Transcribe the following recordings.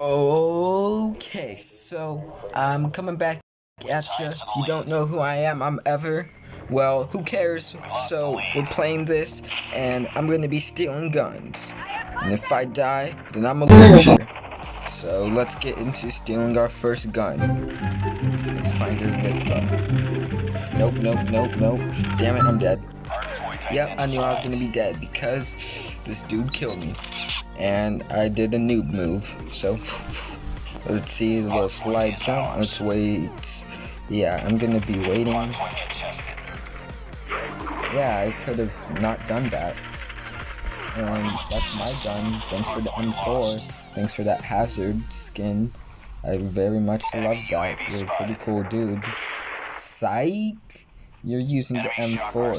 Okay, so I'm coming back at you. If you don't know who I am, I'm Ever. Well, who cares? So we're playing this, and I'm gonna be stealing guns. And if I die, then I'm a loser. So let's get into stealing our first gun. Let's find our victim. Nope, nope, nope, nope. Damn it, I'm dead. Yep, I knew I was gonna be dead because this dude killed me. And I did a noob move. So let's see the little slide jump. Let's wait. Yeah, I'm gonna be waiting. Yeah, I could have not done that. And that's my gun. Thanks for the M4. Thanks for that hazard skin. I very much love that. You're a pretty cool dude. Psych! You're using the M4.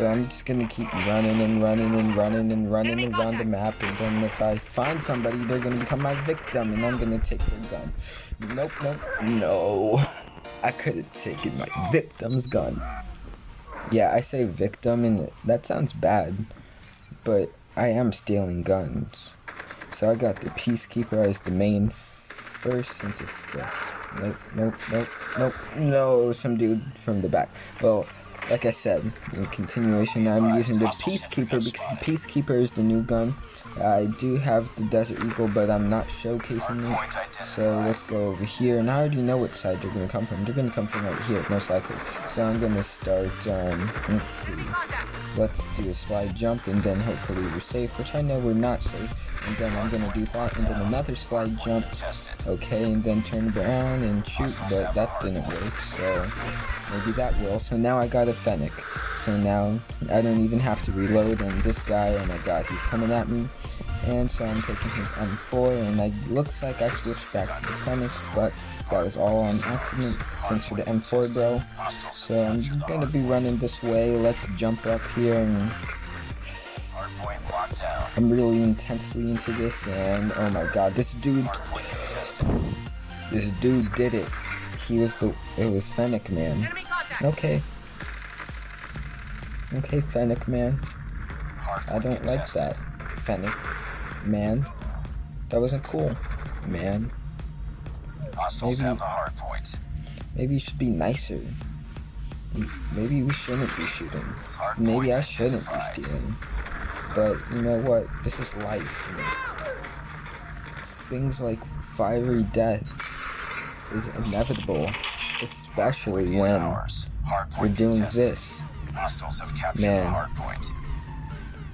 So I'm just gonna keep running and running and running and running around the map and then if I find somebody they're gonna become my victim and I'm gonna take their gun. Nope, nope, no. I could have taken my victim's gun. Yeah, I say victim and that sounds bad, but I am stealing guns. So I got the Peacekeeper as the main first since it's the... Nope, nope, nope, nope, no, some dude from the back. Well, like I said, in continuation, I'm using the Peacekeeper because the Peacekeeper is the new gun. I do have the Desert Eagle, but I'm not showcasing it. So let's go over here, and I already know what side they're going to come from. They're going to come from right here, most likely. So I'm going to start, um, let's see. Let's do a slide jump, and then hopefully we're safe, which I know we're not safe. And then I'm going to do that, and then another slide jump. Okay, and then turn around and shoot, but that didn't work, so maybe that will. So now I got a Fennec. So now I don't even have to reload and this guy, oh my god, he's coming at me. And so I'm taking his M4 and it looks like I switched back to the Fennec, but that was all on accident. Thanks for the M4 bro. So I'm gonna be running this way. Let's jump up here and I'm really intensely into this and oh my god, this dude this dude did it. He was the it was Fennec man. Okay. Okay, Fennec man. I don't like that. Fennec man. That wasn't cool, man. Maybe, maybe you should be nicer. Maybe we shouldn't be shooting. Maybe I shouldn't be stealing. But you know what? This is life. It's things like fiery death is inevitable, especially when we're doing this. Man.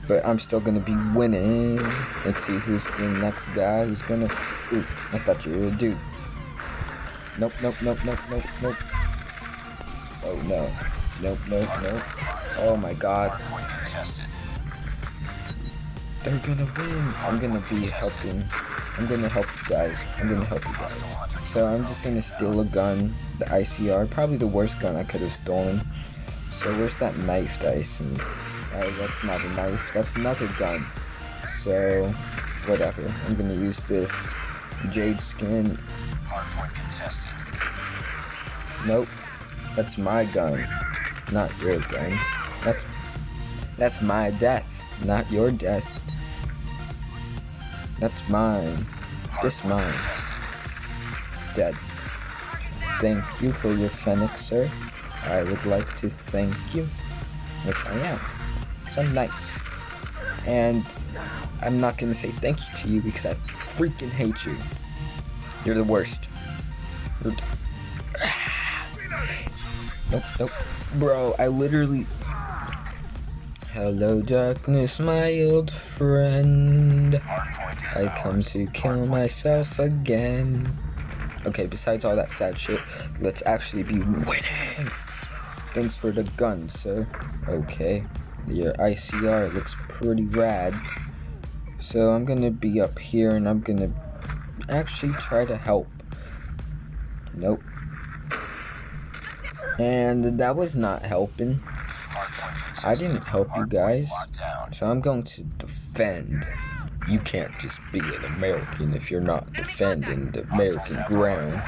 But I'm still gonna be winning. Let's see who's the next guy who's gonna. Ooh, I thought you were a dude. Nope, nope, nope, nope, nope, nope. Oh no. Nope, nope, nope. Oh my god. They're gonna win. I'm gonna be helping. I'm gonna help you guys. I'm gonna help you guys. So I'm just gonna steal a gun, the ICR, probably the worst gun I could have stolen. So where's that knife dice? And uh, that's not a knife. That's another gun. So whatever. I'm gonna use this jade skin. Hardpoint contested. Nope. That's my gun, not your gun. That's that's my death, not your death. That's mine. Just mine. Dead. Thank you for your phoenix, sir. I would like to thank you, which I am, I'm nice. And I'm not to say thank you to you because I freaking hate you. You're the worst. You're nope, nope. Bro, I literally... Hello darkness, my old friend. I come to kill myself again. Okay, besides all that sad shit, let's actually be winning. Thanks for the gun, sir. Okay. Your ICR looks pretty rad. So I'm gonna be up here and I'm gonna actually try to help. Nope. And that was not helping. I didn't help you guys. So I'm going to defend. You can't just be an American if you're not defending the American ground.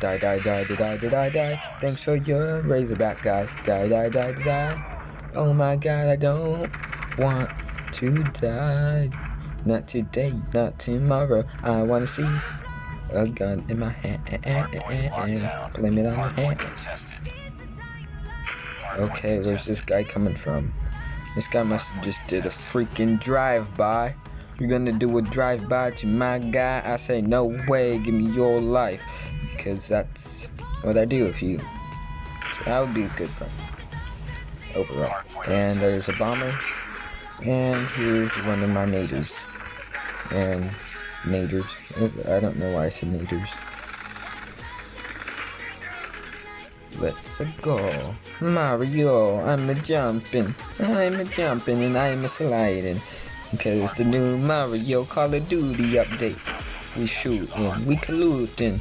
Die, die, die, die, die, die, die, die. Thanks for your Razorback guy. Die, die, die, die, die. Oh my god, I don't want to die. Not today, not tomorrow. I wanna see a gun in my hand. Blame it on my hand. Okay, where's this guy coming from? This guy must have just did a freaking drive-by. You're gonna do a drive-by to my guy? I say no way, give me your life. Because that's what I do with you. So I would be a good friend. Overall. And there's a bomber. And here's one of my neighbors. And naders. I don't know why I said naders. Let's go. Mario, I'm a jumping. I'm a jumping and I'm a sliding. Because the new Mario Call of Duty update. We shooting, we colluding.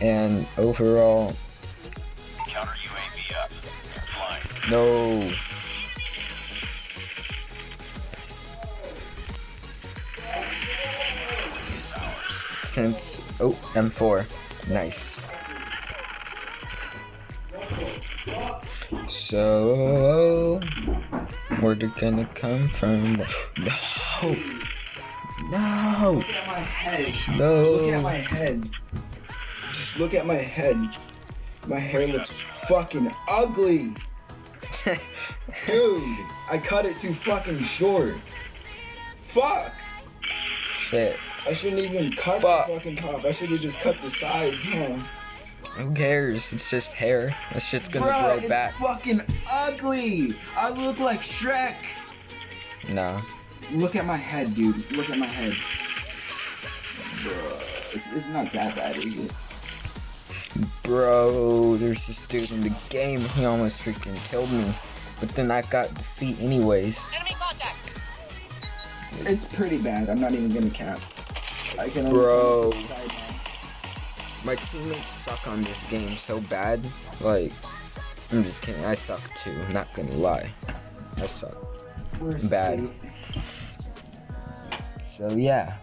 And overall. Counter UAV up. Flying. No. Since oh M4. Nice. So where they gonna come from? No. No. Look at my head. No. Look at my head. Just look at my head. My hair looks fucking ugly. Dude, I cut it too fucking short. Fuck. Shit. I shouldn't even cut Fuck. the fucking top. I should have just cut the sides, huh? Who cares? It's just hair. That shit's gonna Bro, grow it's back. fucking ugly. I look like Shrek. Nah. Look at my head, dude. Look at my head. Bro, it's, it's not that bad, is it? Bro, there's this dude in the game. He almost freaking killed me. But then I got defeat anyways. Enemy contact. It's pretty bad. I'm not even gonna cap. I can only Bro. come to the side now. My teammates suck on this game so bad. Like, I'm just kidding. I suck too. I'm not gonna lie. I suck. Where's Bad. Kate? So yeah.